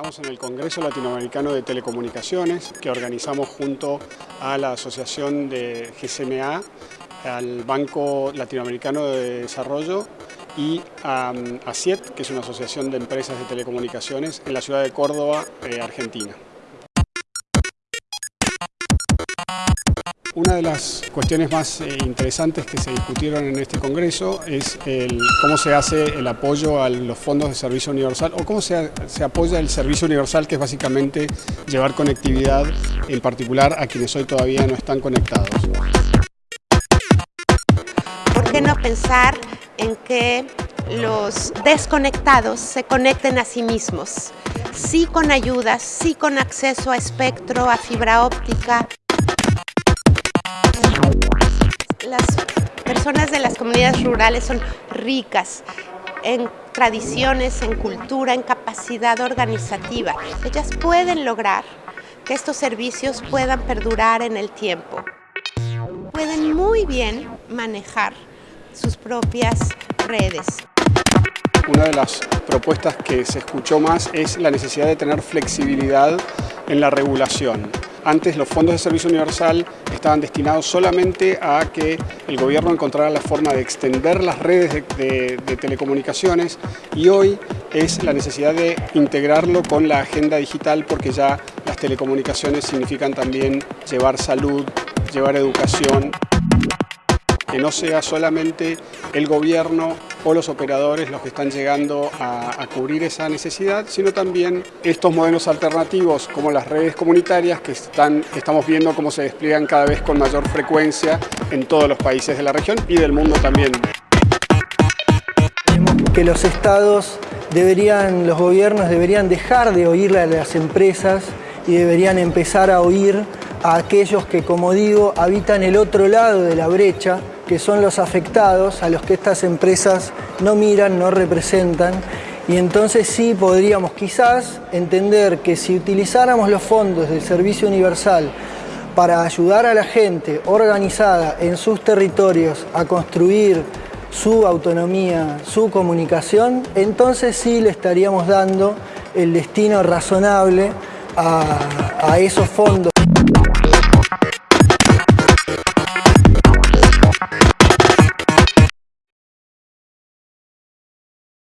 Estamos en el Congreso Latinoamericano de Telecomunicaciones que organizamos junto a la Asociación de GCMA, al Banco Latinoamericano de Desarrollo y a, ACIET, que es una asociación de empresas de telecomunicaciones en la ciudad de Córdoba, eh, Argentina. Una de las cuestiones más eh, interesantes que se discutieron en este congreso es cómo se hace el apoyo a los fondos de servicio universal o cómo se, se, apoya el servicio universal que es básicamente llevar conectividad en particular a quienes hoy todavía no están conectados. ¿Por qué no pensar en que los desconectados se conecten a sí mismos? Sí con ayudas, sí con acceso a espectro, a fibra óptica. Las personas de las comunidades rurales son ricas en tradiciones, en cultura, en capacidad organizativa. Ellas pueden lograr que estos servicios puedan perdurar en el tiempo. Pueden muy bien manejar sus propias redes. Una de las propuestas que se escuchó más es la necesidad de tener flexibilidad en la regulación. Antes los fondos de servicio universal estaban destinados solamente a que el gobierno encontrara la forma de extender las redes de, telecomunicaciones y hoy es la necesidad de integrarlo con la agenda digital porque ya las telecomunicaciones significan también llevar salud, llevar educación que no sea solamente el gobierno o los operadores los que están llegando a, cubrir esa necesidad, sino también estos modelos alternativos como las redes comunitarias que, están, estamos viendo cómo se despliegan cada vez con mayor frecuencia en todos los países de la región y del mundo también. Que los estados deberían, los gobiernos deberían dejar de oírle a las empresas y deberían empezar a oír a aquellos que, como digo, habitan el otro lado de la brecha que son los afectados, a los que estas empresas no miran, no representan, y entonces sí podríamos quizás entender que si utilizáramos los fondos del Servicio Universal para ayudar a la gente organizada en sus territorios a construir su autonomía, su comunicación, entonces sí le estaríamos dando el destino razonable a, a esos fondos